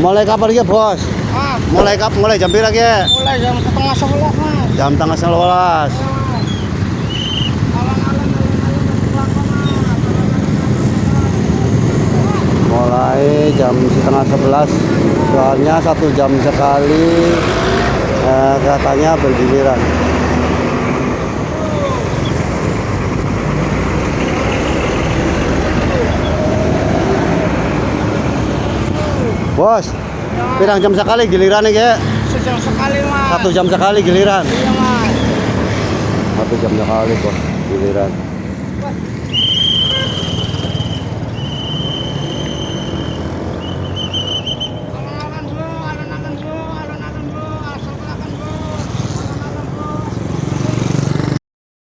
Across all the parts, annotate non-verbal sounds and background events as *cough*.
Mulai kapan ya bos? Ah, Mulai kap mulai jam berapa ya? mulai jam setengah sebelas mas. Jam tengah sebelas. Mulai jam setengah sebelas. Soalnya satu jam sekali eh, katanya bergiliran. Bos, pirang jam sekali giliran ya? Sejam sekali mas. Satu jam sekali giliran. Iya mas. Satu jam sekali bos giliran.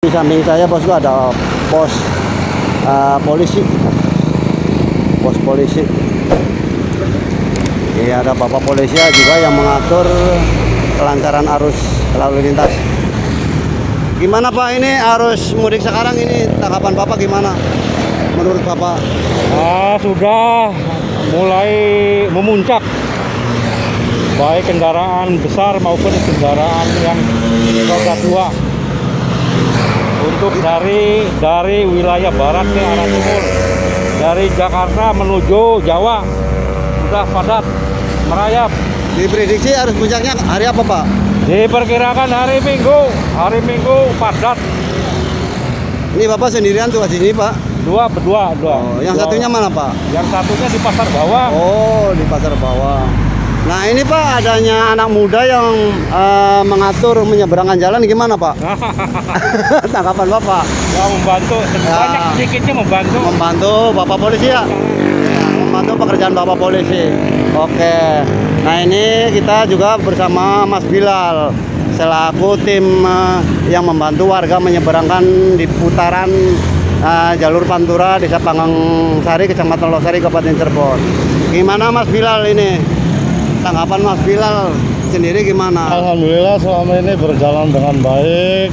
Di samping saya bosku ada pos eh, polisi, pos polisi. Ada bapak polisi juga yang mengatur kelancaran arus lalu lintas. Gimana Pak ini arus mudik sekarang ini? Tanggapan Bapak gimana? Menurut Bapak? Ah, sudah. Mulai memuncak. Baik kendaraan besar maupun kendaraan yang roda dua. Untuk dari dari wilayah barat ke arah timur. Dari Jakarta menuju Jawa. Sudah padat merayap Diprediksi arus puncaknya hari apa Pak? diperkirakan hari Minggu hari Minggu padat Ini Bapak sendirian tuh di sini Pak? dua berdua dua Oh, yang Dua. satunya mana Pak? yang satunya di pasar bawah Oh, di pasar bawah. Nah, ini Pak adanya anak muda yang eh, mengatur menyeberangkan jalan gimana Pak? *laughs* Tanggapan Bapak? yang membantu Ya. banyak sedikitnya membantu Membantu Bapak polisi ya? Membantu pekerjaan Bapak polisi. Oke. Nah, ini kita juga bersama Mas Bilal selaku tim eh, yang membantu warga menyeberangkan di putaran eh, jalur Pantura Desa Panggang Sari, Kecamatan Losari, Kabupaten Cirebon. Gimana Mas Bilal ini? Tanggapan Mas Bilal sendiri gimana? Alhamdulillah selama ini berjalan dengan baik.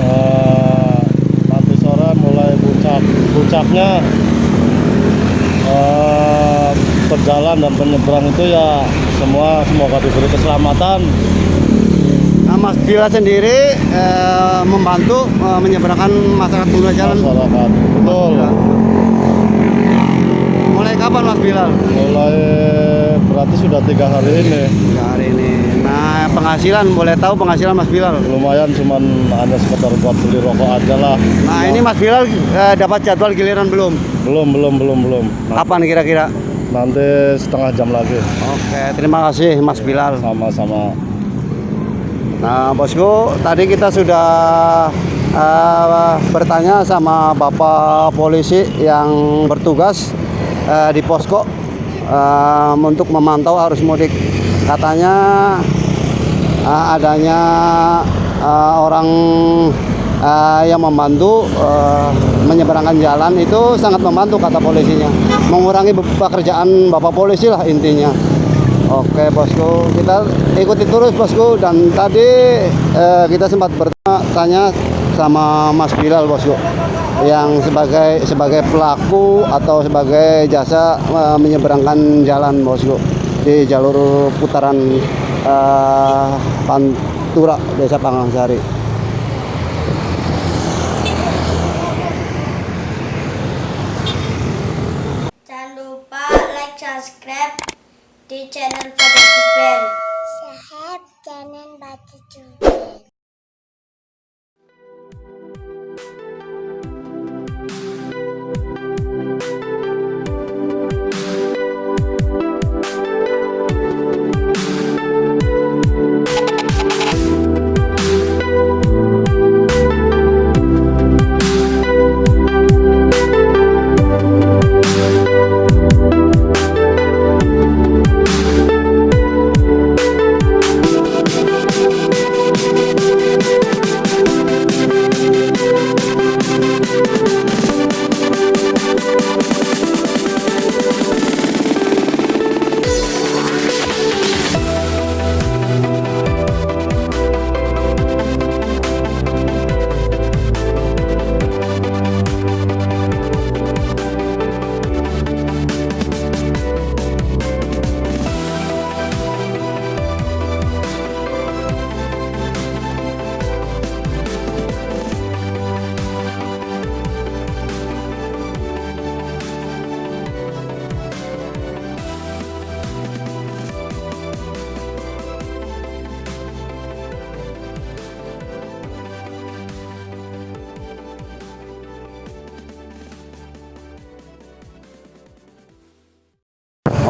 Eh, nanti sore mulai puncak puncaknya eh, berjalan dan penyeberang itu ya semua semoga diberi keselamatan. Nah, Mas Bilal sendiri eh, membantu eh, menyeberangkan masyarakat pengguna jalan. masyarakat. Betul. Mulai kapan Mas Bilal? Mulai berarti sudah tiga hari ini. Tiga hari ini. Nah, penghasilan boleh tahu penghasilan Mas Bilal? Lumayan cuman hanya sekedar buat beli rokok aja lah. Nah, ini Mas Bilal eh, dapat jadwal giliran belum? Belum belum belum belum. Nah, Kapan kira-kira? Nanti setengah jam lagi. Oke, terima kasih Mas Bilal. Sama-sama. Nah, bosku, tadi kita sudah eh, bertanya sama Bapak polisi yang bertugas eh, di posko eh, untuk memantau arus mudik. Katanya eh, adanya eh, orang eh, yang membantu eh, menyeberangkan jalan itu sangat membantu kata polisinya, mengurangi pekerjaan Bapak polisi lah intinya. Oke bosku, kita ikuti terus bosku dan tadi eh, kita sempat bertanya sama Mas Bilal bosku yang sebagai sebagai pelaku atau sebagai jasa eh, menyeberangkan jalan bosku di jalur putaran eh, Pantura Desa Pangangsari. Jangan lupa like, subscribe di channel Pada Jubel.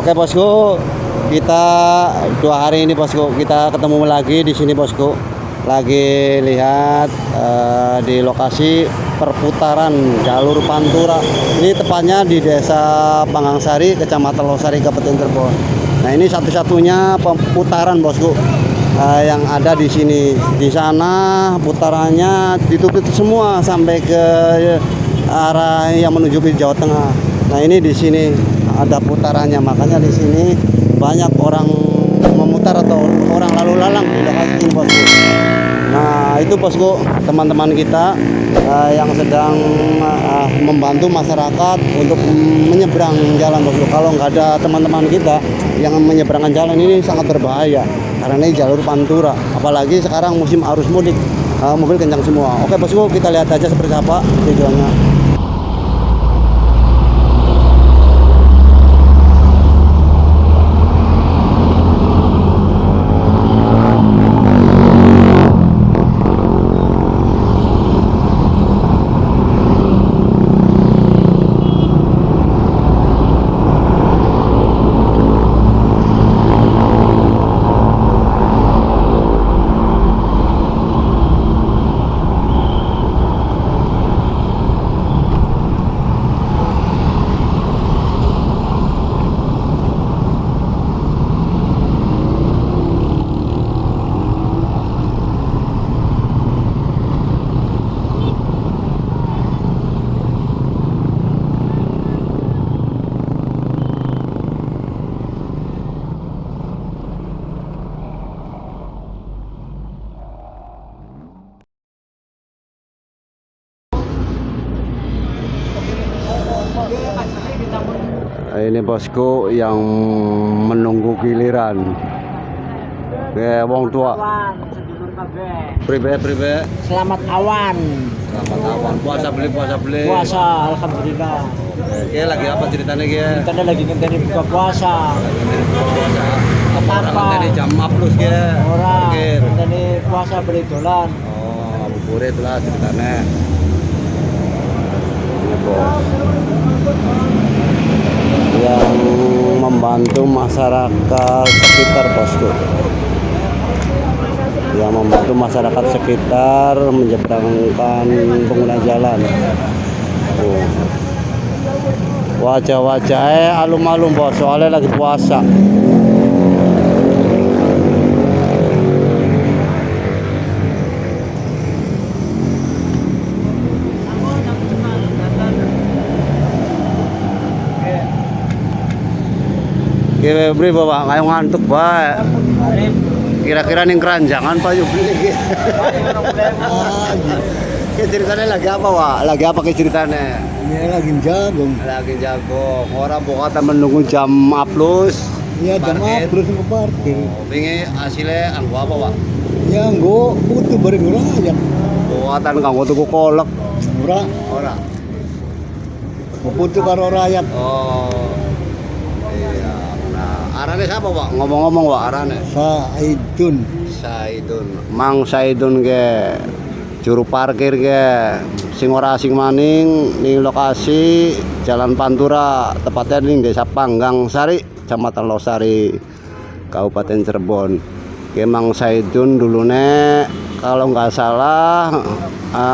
Oke bosku, kita dua hari ini bosku kita ketemu lagi di sini bosku. Lagi lihat eh, di lokasi perputaran jalur Pantura. Ini tepatnya di Desa Pangangsari, Kecamatan Losari, Kabupaten Cirebon. Nah ini satu-satunya pemutaran bosku eh, yang ada di sini. Di sana putarannya ditutup semua sampai ke arah yang menuju ke Jawa Tengah. Nah ini di sini ada putarannya, makanya di sini banyak orang memutar atau orang lalu lalang di ini bosku. Nah itu bosku teman-teman kita eh, yang sedang eh, membantu masyarakat untuk menyeberang jalan bosku. Kalau nggak ada teman-teman kita yang menyeberangkan jalan ini sangat berbahaya karena ini jalur pantura. Apalagi sekarang musim arus mudik, eh, mobil kencang semua. Oke bosku kita lihat aja seperti apa tujuannya. Ini bosku yang menunggu giliran. Ke wong tua. Pribe pribe. Selamat awan. Selamat awan. Puasa beli puasa beli. Puasa, alhamdulillah. Oke, lagi apa ceritanya? Kita ada lagi ngenteni buka puasa. Puasa. Apa orang Apa? ngenteni jam plus Ki? Orang ngenteni puasa beli dolan. Oh, Abu Burit lah ceritanya. Ini bos. Yang membantu masyarakat sekitar bosku. Yang membantu masyarakat sekitar menyeberangkan pengguna jalan. Oh. Wajah-wajahnya alum-alum bos, soalnya lagi puasa. Kira beri bawa kayak ngantuk bae. Kira-kira nih keranjangan Pak Yubli. Kayak ceritanya lagi apa Wak? Lagi apa kayak ceritanya? Ini lagi jagung. Lagi jago. Orang pokoknya menunggu jam plus. Ya jam terus ke parkir. Wingi hasilnya anggo apa Wak? Ya nggo butuh bareng ora ya. Buatan kanggo tuku kolek. Ora Ora. butuh karo rakyat. Oh. Arane siapa Wak? Ngomong-ngomong Wak arane. Saidun. Saidun, Mang Saidun ke juru parkir ke sing ora asing maning ning lokasi Jalan Pantura tepatnya ning Desa Panggang Sari, Kecamatan Losari, Kabupaten Cirebon. Ke Mang Saidun dulu nek kalau nggak salah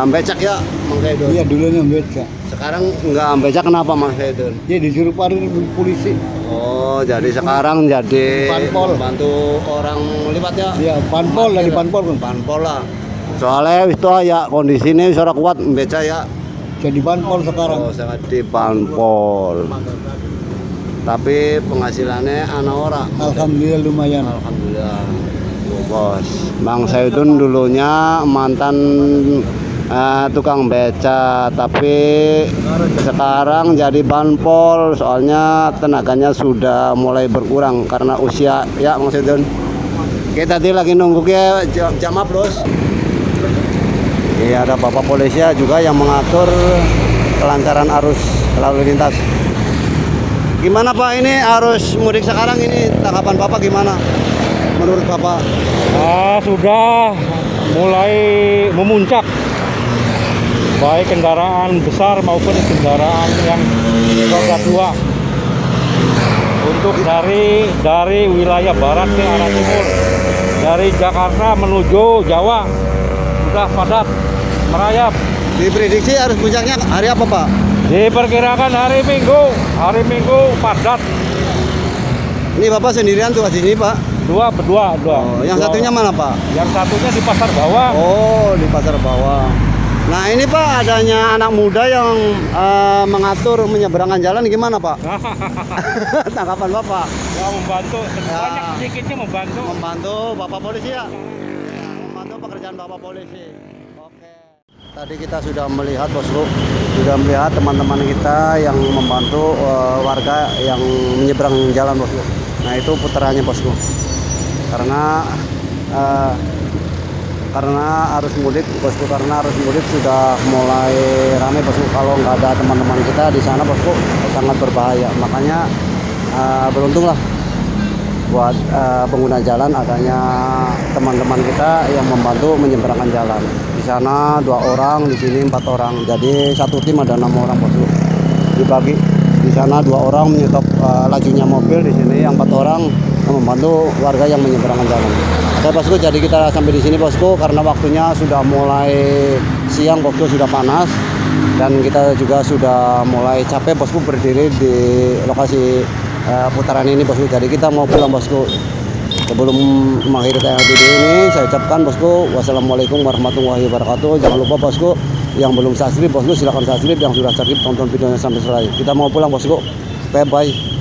becak ya Mang Saidun. Iya dulunya beca. Sekarang nggak becak kenapa Mang Saidun? Dia disuruh parkir polisi. Oh, jadi sekarang jadi Panpol. bantu orang lipat ya? Iya, panpol dari panpol kan. Panpol lah. Soalnya wis tuh ya kondisinya wis ora kuat beca ya. Jadi panpol sekarang. Oh, sangat di panpol. Tapi penghasilannya anak ora. Alhamdulillah lumayan. Alhamdulillah. Bos. Bang Saidun dulunya mantan eh, tukang beca, tapi sekarang jadi banpol soalnya tenaganya sudah mulai berkurang karena usia ya Saidun. Kita tadi lagi nunggu ke jam, jam plus. Iya ada bapak polisi juga yang mengatur kelancaran arus lalu lintas. Gimana Pak ini arus mudik sekarang ini tanggapan Bapak gimana? Menurut Bapak? Ah, sudah mulai memuncak baik kendaraan besar maupun kendaraan yang roda dua untuk dari dari wilayah barat ke arah timur dari Jakarta menuju Jawa sudah padat merayap Diprediksi arus puncaknya hari apa Pak? diperkirakan hari Minggu hari Minggu padat Ini Bapak sendirian tuh di sini Pak? dua berdua dua Oh, yang Dua. satunya mana Pak? yang satunya di pasar bawah Oh, di pasar bawah. Nah ini Pak adanya anak muda yang eh, mengatur menyeberangkan jalan gimana Pak? *laughs* Tanggapan Bapak? ya membantu Ya. banyak sedikitnya membantu Membantu Bapak polisi ya? Ya, Membantu pekerjaan Bapak polisi. Oke. Tadi kita sudah melihat bosku, sudah melihat teman-teman kita yang membantu eh, warga yang menyeberang jalan bosku. Nah itu putarannya bosku. Karena eh, karena arus mudik bosku karena arus mudik sudah mulai ramai bosku. Kalau nggak ada teman-teman kita di sana bosku sangat berbahaya. Makanya eh, beruntung lah buat eh, pengguna jalan adanya teman-teman kita yang membantu menyeberangkan jalan. Di sana dua orang di sini empat orang. Jadi satu tim ada enam orang bosku. Dibagi. Di sana dua orang menyetop eh, lajunya mobil di sini yang empat orang membantu warga yang menyeberangkan jalan. Oke bosku jadi kita sampai di sini bosku karena waktunya sudah mulai siang bosku sudah panas dan kita juga sudah mulai capek bosku berdiri di lokasi eh, putaran ini bosku. Jadi kita mau pulang bosku. Sebelum mengakhiri tayangan video ini saya ucapkan bosku wassalamualaikum warahmatullahi wabarakatuh. Jangan lupa bosku yang belum subscribe bosku silahkan subscribe. Yang sudah subscribe tonton videonya sampai selesai. Kita mau pulang bosku. Bye bye